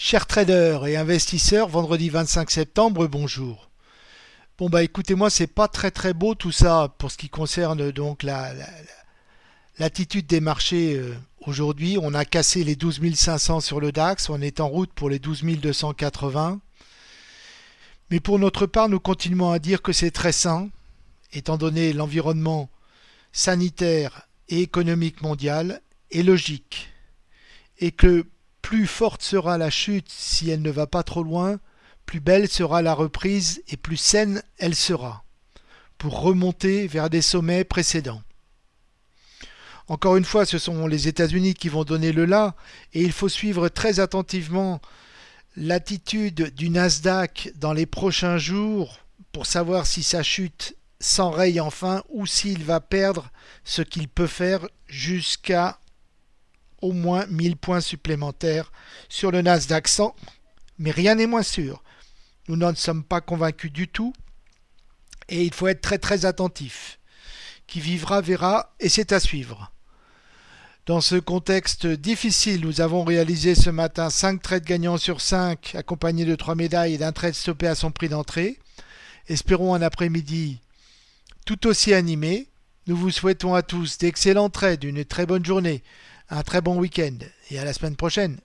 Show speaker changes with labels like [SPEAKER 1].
[SPEAKER 1] Chers traders et investisseurs, vendredi 25 septembre, bonjour. Bon bah écoutez moi c'est pas très très beau tout ça pour ce qui concerne donc la, l'attitude des marchés euh, aujourd'hui. On a cassé les 12 500 sur le DAX, on est en route pour les 12 280. Mais pour notre part, nous continuons à dire que c'est très sain, étant donné l'environnement sanitaire et économique mondial, et logique, et que plus forte sera la chute si elle ne va pas trop loin, plus belle sera la reprise et plus saine elle sera, pour remonter vers des sommets précédents. Encore une fois, ce sont les États-Unis qui vont donner le là, et il faut suivre très attentivement l'attitude du Nasdaq dans les prochains jours pour savoir si sa chute s'enraye enfin ou s'il va perdre ce qu'il peut faire jusqu'à au moins 1000 points supplémentaires sur le Nasdaq 100, mais rien n'est moins sûr. Nous n'en sommes pas convaincus du tout et il faut être très très attentif. Qui vivra verra et c'est à suivre. Dans ce contexte difficile, nous avons réalisé ce matin 5 trades gagnants sur 5 accompagnés de 3 médailles et d'un trade stoppé à son prix d'entrée. Espérons un après-midi tout aussi animé. Nous vous souhaitons à tous d'excellents trades, une très bonne journée un très bon week-end et à la semaine prochaine.